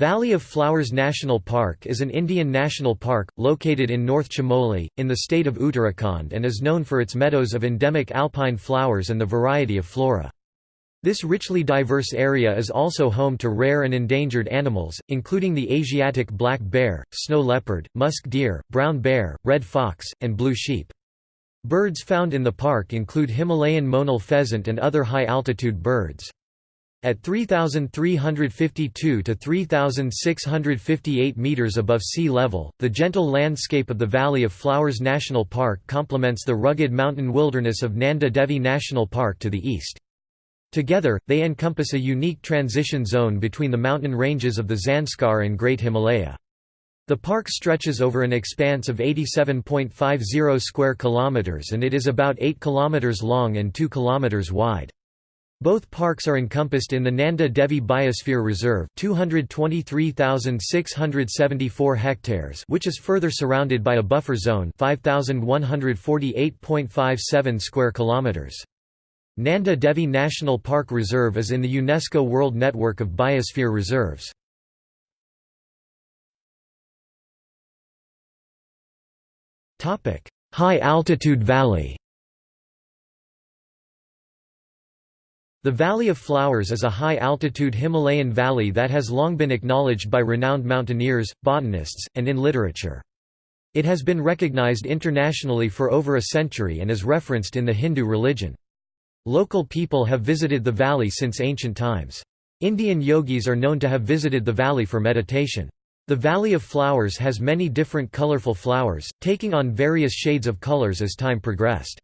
Valley of Flowers National Park is an Indian national park, located in North Chamoli, in the state of Uttarakhand and is known for its meadows of endemic alpine flowers and the variety of flora. This richly diverse area is also home to rare and endangered animals, including the Asiatic black bear, snow leopard, musk deer, brown bear, red fox, and blue sheep. Birds found in the park include Himalayan monal pheasant and other high-altitude birds. At 3,352 to 3,658 meters above sea level, the gentle landscape of the Valley of Flowers National Park complements the rugged mountain wilderness of Nanda Devi National Park to the east. Together, they encompass a unique transition zone between the mountain ranges of the Zanskar and Great Himalaya. The park stretches over an expanse of 87.50 square kilometers and it is about 8 kilometers long and 2 kilometers wide. Both parks are encompassed in the Nanda Devi Biosphere Reserve 223,674 hectares which is further surrounded by a buffer zone 5,148.57 square kilometers. Nanda Devi National Park Reserve is in the UNESCO World Network of Biosphere Reserves. High-altitude valley The Valley of Flowers is a high-altitude Himalayan valley that has long been acknowledged by renowned mountaineers, botanists, and in literature. It has been recognized internationally for over a century and is referenced in the Hindu religion. Local people have visited the valley since ancient times. Indian yogis are known to have visited the valley for meditation. The Valley of Flowers has many different colorful flowers, taking on various shades of colors as time progressed.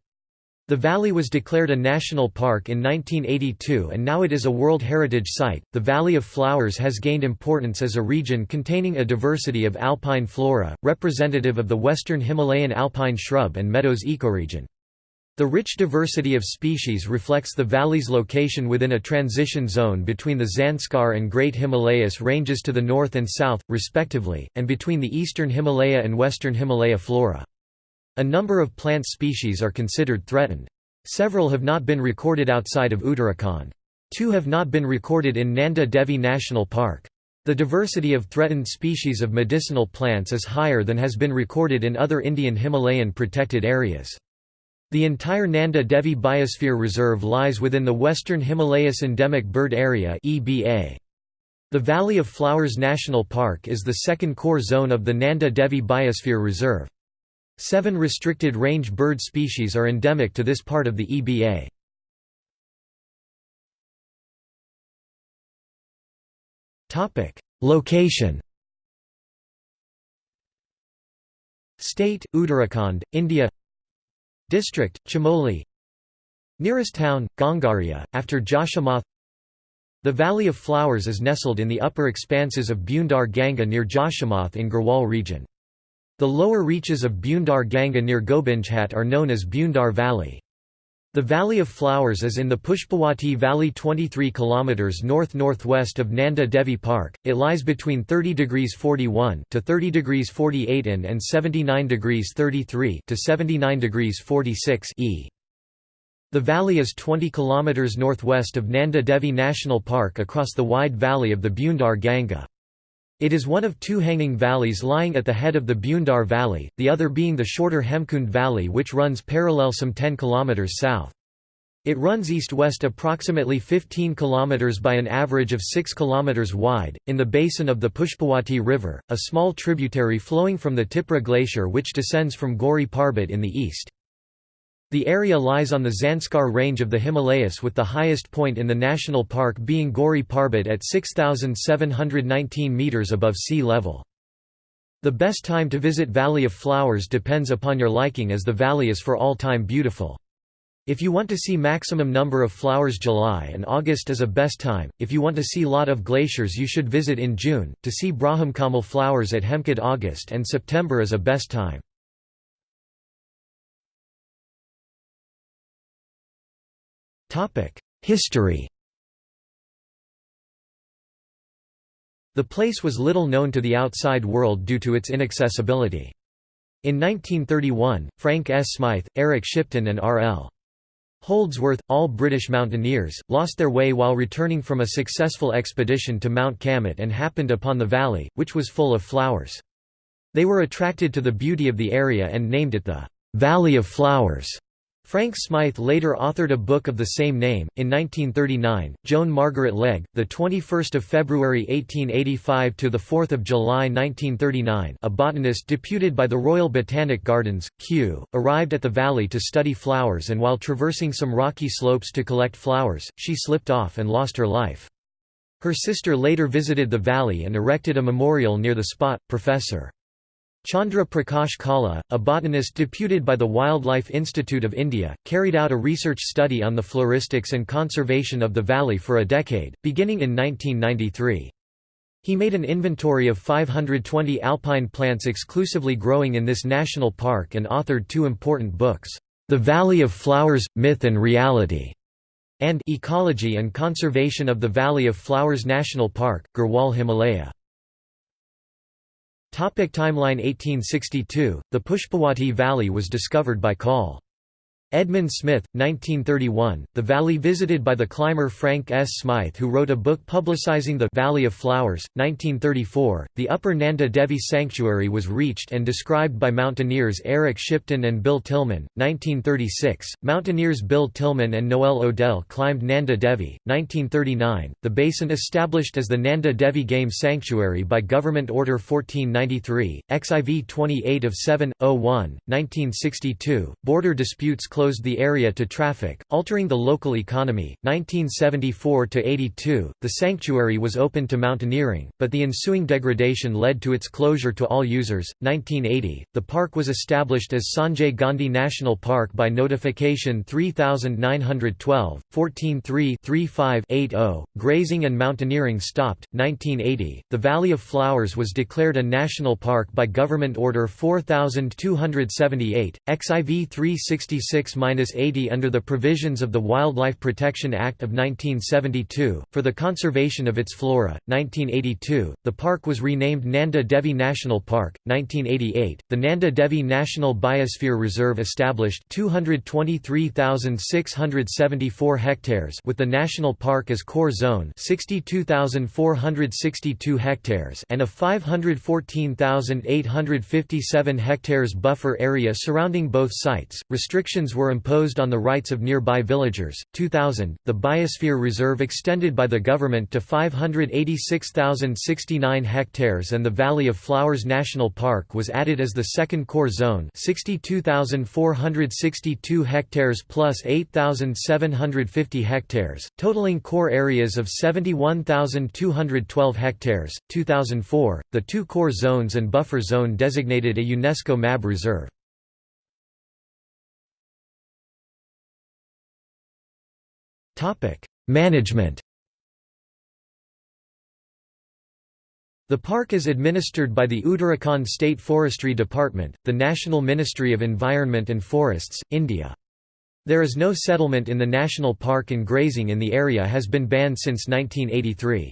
The valley was declared a national park in 1982 and now it is a World Heritage Site. The Valley of Flowers has gained importance as a region containing a diversity of alpine flora, representative of the western Himalayan alpine shrub and meadows ecoregion. The rich diversity of species reflects the valley's location within a transition zone between the Zanskar and Great Himalayas ranges to the north and south, respectively, and between the eastern Himalaya and western Himalaya flora. A number of plant species are considered threatened. Several have not been recorded outside of Uttarakhand. Two have not been recorded in Nanda Devi National Park. The diversity of threatened species of medicinal plants is higher than has been recorded in other Indian Himalayan protected areas. The entire Nanda Devi Biosphere Reserve lies within the Western Himalayas Endemic Bird Area The Valley of Flowers National Park is the second core zone of the Nanda Devi Biosphere Reserve. Seven restricted range bird species are endemic to this part of the EBA. Location State, Uttarakhand, India District, Chamoli Nearest town, Ghangaria, after Joshimath The Valley of Flowers is nestled in the upper expanses of Bhyundar Ganga near Joshimath in Garhwal region. The lower reaches of Bhyundar Ganga near Gobindghat are known as Bhyundar Valley. The Valley of Flowers is in the Pushpawati Valley 23 km north-northwest of Nanda Devi Park. It lies between 30 degrees 41 to 30 degrees 48 in and 79 degrees 33 to 79 degrees 46 e. The valley is 20 km northwest of Nanda Devi National Park across the wide valley of the Bhyundar Ganga. It is one of two hanging valleys lying at the head of the Bhyundar Valley, the other being the shorter Hemkund Valley which runs parallel some 10 km south. It runs east-west approximately 15 km by an average of 6 km wide, in the basin of the Pushpawati River, a small tributary flowing from the Tipra Glacier which descends from Gauri Parbat in the east. The area lies on the Zanskar range of the Himalayas with the highest point in the national park being Gauri Parbat at 6,719 metres above sea level. The best time to visit Valley of Flowers depends upon your liking as the valley is for all time beautiful. If you want to see maximum number of flowers July and August is a best time, if you want to see lot of glaciers you should visit in June, to see Brahmkamal flowers at Hemkund August and September is a best time. History The place was little known to the outside world due to its inaccessibility. In 1931, Frank S. Smythe, Eric Shipton and R.L. Holdsworth, all British mountaineers, lost their way while returning from a successful expedition to Mount Kamet and happened upon the valley, which was full of flowers. They were attracted to the beauty of the area and named it the Valley of Flowers. Frank Smythe later authored a book of the same name. In 1939, Joan Margaret Legg, the 21st of February 1885 to the 4th of July 1939, a botanist deputed by the Royal Botanic Gardens, Kew, arrived at the valley to study flowers and while traversing some rocky slopes to collect flowers, she slipped off and lost her life. Her sister later visited the valley and erected a memorial near the spot. Professor Chandra Prakash Kala, a botanist deputed by the Wildlife Institute of India, carried out a research study on the floristics and conservation of the valley for a decade, beginning in 1993. He made an inventory of 520 alpine plants exclusively growing in this national park and authored two important books, The Valley of Flowers – Myth and Reality, and Ecology and Conservation of the Valley of Flowers National Park, Garhwal Himalaya. Topic timeline 1862, the Pushpawati Valley was discovered by Col. Edmund Smith, 1931, the valley visited by the climber Frank S. Smythe who wrote a book publicizing the «Valley of Flowers», 1934, the Upper Nanda Devi Sanctuary was reached and described by mountaineers Eric Shipton and Bill Tilman, 1936, mountaineers Bill Tilman and Noel Odell climbed Nanda Devi, 1939, the basin established as the Nanda Devi Game Sanctuary by Government Order 1493, XIV 28 of 7, 01, 1962, border disputes closed the area to traffic, altering the local economy. 1974 to 82, the sanctuary was open to mountaineering, but the ensuing degradation led to its closure to all users. 1980, the park was established as Sanjay Gandhi National Park by notification 3912, 143-35-80. Grazing and mountaineering stopped. 1980, the Valley of Flowers was declared a national park by Government Order 4278, XIV 366 6-80 under the provisions of the Wildlife Protection Act of 1972, for the conservation of its flora. 1982, the park was renamed Nanda Devi National Park. 1988, the Nanda Devi National Biosphere Reserve established 223,674 hectares with the national park as core zone 62,462 hectares and a 514,857 hectares buffer area surrounding both sites. Restrictions were imposed on the rights of nearby villagers. 2000, the Biosphere Reserve extended by the government to 586,069 hectares and the Valley of Flowers National Park was added as the second core zone 62,462 hectares plus 8,750 hectares, totaling core areas of 71,212 hectares. 2004, the two core zones and buffer zone designated a UNESCO MAB reserve. Topic: Management. The park is administered by the Uttarakhand State Forestry Department, the National Ministry of Environment and Forests, India. There is no settlement in the national park and grazing in the area has been banned since 1983.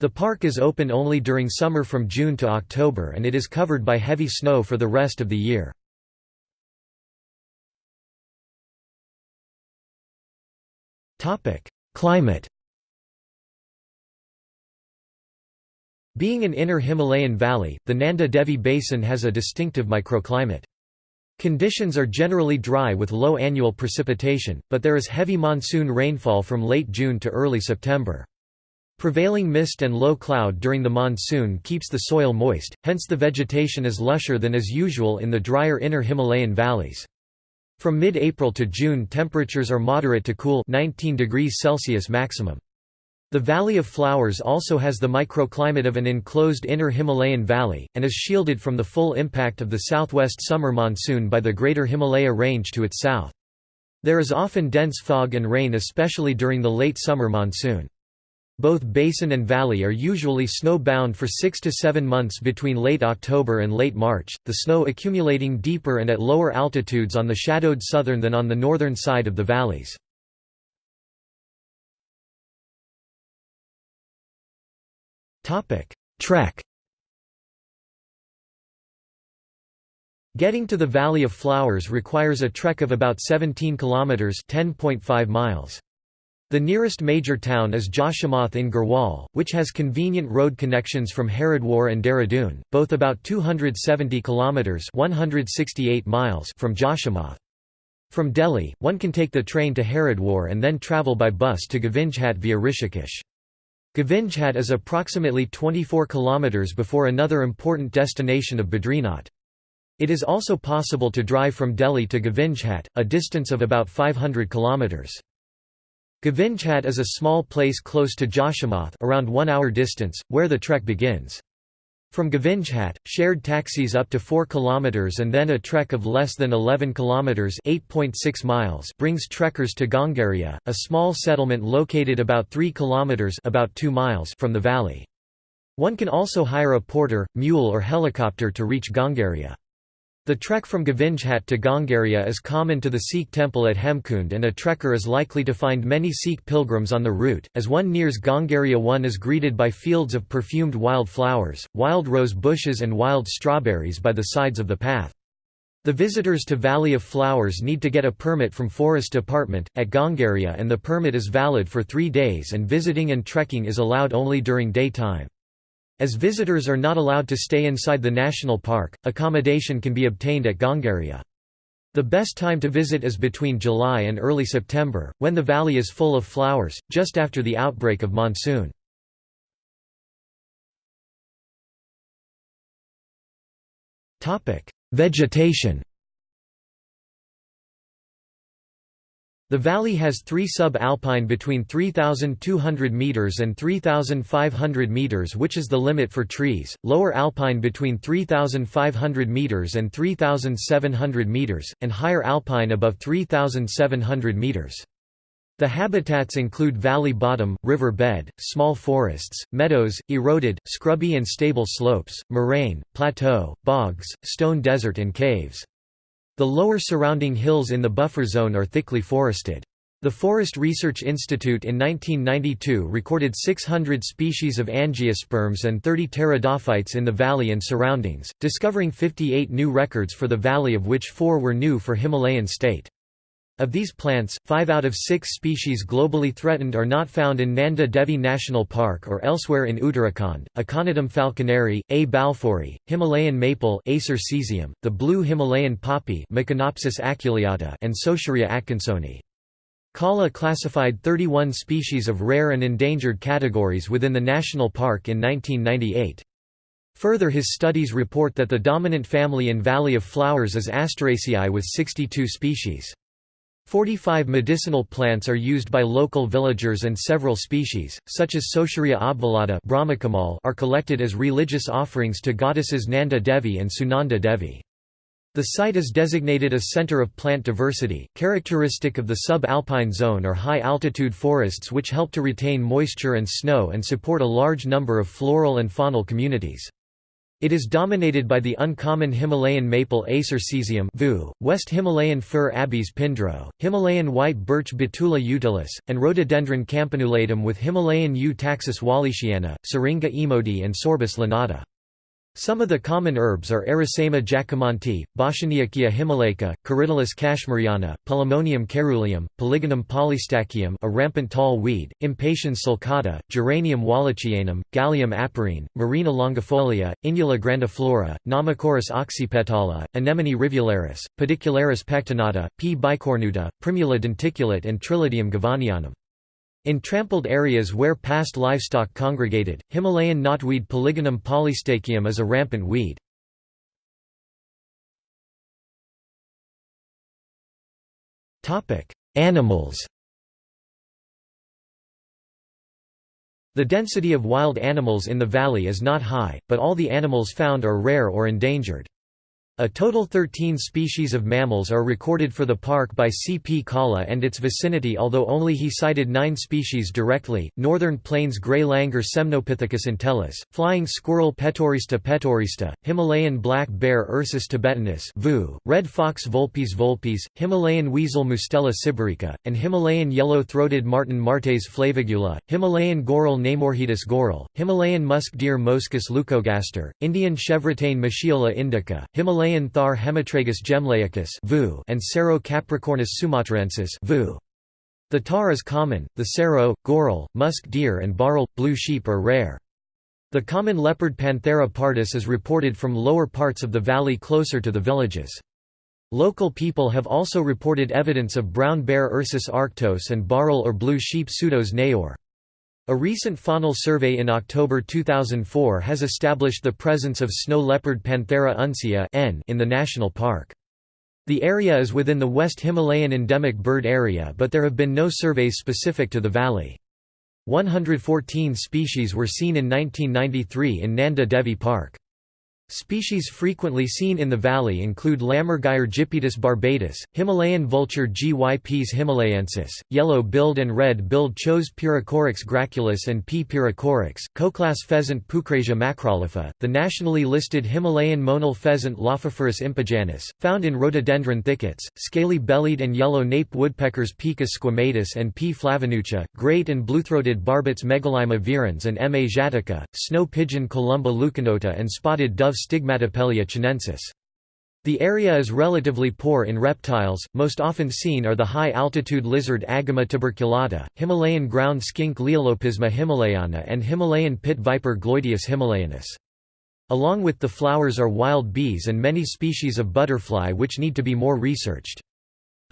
The park is open only during summer from June to October and it is covered by heavy snow for the rest of the year. Climate Being an inner Himalayan valley, the Nanda Devi Basin has a distinctive microclimate. Conditions are generally dry with low annual precipitation, but there is heavy monsoon rainfall from late June to early September. Prevailing mist and low cloud during the monsoon keeps the soil moist, hence the vegetation is lusher than is usual in the drier inner Himalayan valleys. From mid-April to June temperatures are moderate to cool 19 degrees Celsius maximum. The Valley of Flowers also has the microclimate of an enclosed inner Himalayan valley, and is shielded from the full impact of the southwest summer monsoon by the Greater Himalaya Range to its south. There is often dense fog and rain especially during the late summer monsoon. Both basin and valley are usually snow-bound for six to seven months between late October and late March, the snow accumulating deeper and at lower altitudes on the shadowed southern than on the northern side of the valleys. Trek Getting to the Valley of Flowers requires a trek of about 17 kilometers (10.5 miles). The nearest major town is Joshimath in Garhwal, which has convenient road connections from Haridwar and Dehradun, both about 270 kilometers (168 miles) from Joshimath. From Delhi, one can take the train to Haridwar and then travel by bus to Govindghat via Rishikesh. Govindghat is approximately 24 kilometers before another important destination of Badrinath. It is also possible to drive from Delhi to Govindghat, a distance of about 500 kilometers. Govindghat is a small place close to Joshimath around one hour distance, where the trek begins. From Govindghat, shared taxis up to 4 km and then a trek of less than 11 km 8.6 miles brings trekkers to Ghangaria, a small settlement located about 3 km about 2 miles from the valley. One can also hire a porter, mule or helicopter to reach Ghangaria. The trek from Govindghat to Ghangaria is common to the Sikh temple at Hemkund and a trekker is likely to find many Sikh pilgrims on the route. As one nears Ghangaria one is greeted by fields of perfumed wild flowers, wild rose bushes and wild strawberries by the sides of the path. The visitors to Valley of Flowers need to get a permit from Forest Department, at Ghangaria and the permit is valid for three days and visiting and trekking is allowed only during daytime. As visitors are not allowed to stay inside the national park, accommodation can be obtained at Ghangaria. The best time to visit is between July and early September, when the valley is full of flowers, just after the outbreak of monsoon. Vegetation The valley has three sub-alpine between 3,200 metres and 3,500 metres which is the limit for trees, lower alpine between 3,500 metres and 3,700 metres, and higher alpine above 3,700 metres. The habitats include valley bottom, river bed, small forests, meadows, eroded, scrubby and stable slopes, moraine, plateau, bogs, stone desert and caves. The lower surrounding hills in the buffer zone are thickly forested. The Forest Research Institute in 1992 recorded 600 species of angiosperms and 30 pteridophytes in the valley and surroundings, discovering 58 new records for the valley of which four were new for Himalayan state. Of these plants, five out of six species globally threatened are not found in Nanda Devi National Park or elsewhere in Uttarakhand, Aconitum falconeri, A. balfouri, Himalayan maple Acer caesium, the blue Himalayan poppy aculeata and Saussurea atkinsoni. Kala classified 31 species of rare and endangered categories within the national park in 1998. Further his studies report that the dominant family in Valley of Flowers is Asteraceae with 62 species. 45 medicinal plants are used by local villagers and several species, such as Saussurea obvallata are collected as religious offerings to goddesses Nanda Devi and Sunanda Devi. The site is designated a center of plant diversity. Characteristic of the sub-alpine zone are high-altitude forests which help to retain moisture and snow and support a large number of floral and faunal communities. It is dominated by the uncommon Himalayan maple Acer caesium VU, West Himalayan fir Abies pindro, Himalayan white birch Betula utilis, and Rhododendron campanulatum with Himalayan U. taxus wallichiana, Syringa emodi and Sorbus lanata. Some of the common herbs are Arisaema jacquemontii, Boschniakia himalaica, Corydalis cashmeriana, Polemonium caeruleum, Polygonum polystachyum a rampant tall weed, Impatiens sulcata, Geranium wallichianum, Galium aparine, Morina longifolia, Inula grandiflora, Nomocharis oxypetala, Anemone rivularis, Pedicularis pectinata, P. bicornuta, Primula denticulate and Trillidium govanianum. In trampled areas where past livestock congregated, Himalayan knotweed Polygonum polystachyum is a rampant weed. Animals The density of wild animals in the valley is not high, but all the animals found are rare or endangered. A total 13 species of mammals are recorded for the park by C. P. Kala and its vicinity although only he cited nine species directly, northern plains grey langur Semnopithecus entellus, flying squirrel Petaurista petaurista, Himalayan black bear Ursus thibetanus red fox Vulpes vulpes, Himalayan weasel Mustela sibirica, and Himalayan yellow-throated martin Martes flavigula, Himalayan goral Naemorhedus goral, Himalayan musk deer Moschus leucogaster, Indian chevrotain Moschiola indica, Himalayan Himalayan Thar Hemitragus jemlahicus and Cerro Capricornis sumatraensis The tar is common, the cerro, goral, musk deer and bharal, blue sheep are rare. The common leopard Panthera pardus is reported from lower parts of the valley closer to the villages. Local people have also reported evidence of brown bear Ursus arctos and bharal or blue sheep Pseudois nayaur. A recent faunal survey in October 2004 has established the presence of snow leopard Panthera uncia in the national park. The area is within the West Himalayan endemic bird area but there have been no surveys specific to the valley. 114 species were seen in 1993 in Nanda Devi Park. Species frequently seen in the valley include Lammergeier Gypaetus barbatus, Himalayan vulture Gyps himalayensis, yellow-billed and red-billed Chos pyrrhocorax graculus and P. pyrrhocorax, Koklass pheasant Pucrasia macrolopha, the nationally listed Himalayan monal pheasant Lophophorus impejanus, found in rhododendron thickets, scaly-bellied and yellow nape woodpeckers Picus squamatus and P. flavinucha, great and blue-throated barbets Megalaima virens and M. asiatica, snow pigeon Columba leuconota and spotted dove Stigmatopelia chinensis. The area is relatively poor in reptiles, most often seen are the high-altitude lizard Agama tuberculata, Himalayan ground skink Leiolopisma himalayana and Himalayan pit viper Gloydius himalayanus. Along with the flowers are wild bees and many species of butterfly which need to be more researched.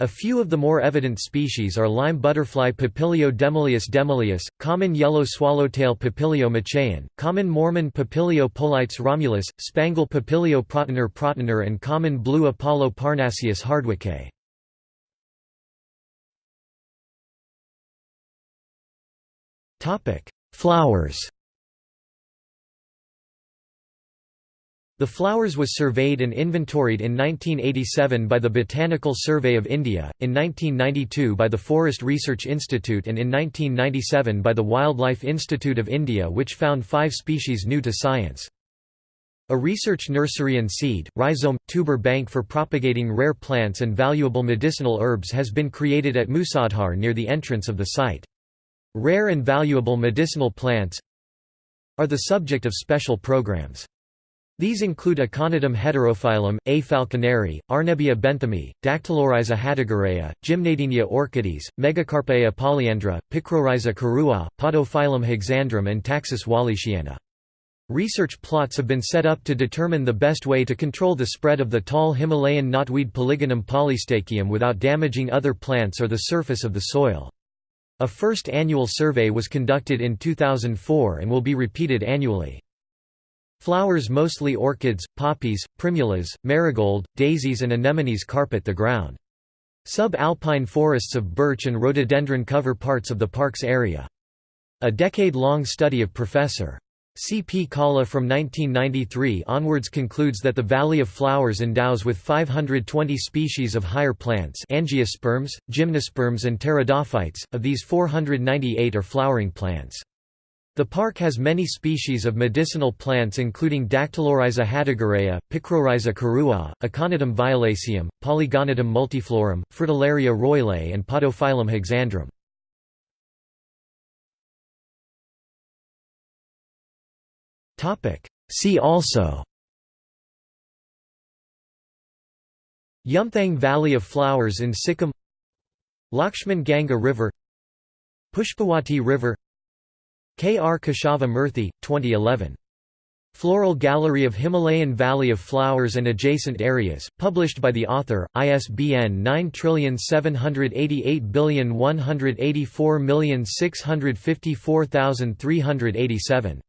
A few of the more evident species are lime butterfly Papilio demoleus demoleus, common yellow swallowtail Papilio machaon, common Mormon Papilio polytes romulus, spangle Papilio protenor protenor and common blue Apollo parnassius hardwickae. Flowers The flowers was surveyed and inventoried in 1987 by the Botanical Survey of India, in 1992 by the Forest Research Institute and in 1997 by the Wildlife Institute of India which found five species new to science. A research nursery and seed, rhizome, tuber bank for propagating rare plants and valuable medicinal herbs has been created at Musadhar near the entrance of the site. Rare and valuable medicinal plants are the subject of special programs. These include Aconitum heterophyllum, A. falconeri, Arnebia benthami, Dactylorhiza hatagirea, Gymnadenia orchides, Megacarpaea polyandra, Picrorhiza karua, Podophyllum hexandrum and Taxus wallichiana. Research plots have been set up to determine the best way to control the spread of the tall Himalayan knotweed Polygonum polystachyum without damaging other plants or the surface of the soil. A first annual survey was conducted in 2004 and will be repeated annually. Flowers mostly orchids, poppies, primulas, marigold, daisies and anemones carpet the ground. Sub-alpine forests of birch and rhododendron cover parts of the park's area. A decade-long study of Professor. C. P. Kala from 1993 onwards concludes that the Valley of Flowers endows with 520 species of higher plants angiosperms, gymnosperms and pteridophytes, of these 498 are flowering plants. The park has many species of medicinal plants including Dactylorhiza hatagirea, Picrorhiza karua, Aconitum violaceum, Polygonatum multiflorum, Fritillaria roylei and Podophyllum hexandrum. See also Yumthang Valley of Flowers in Sikkim Lakshman Ganga River Pushpawati River K. R. Keshava Murthy, 2011. Floral Gallery of Himalayan Valley of Flowers and Adjacent Areas, published by the author, ISBN 9788184654387.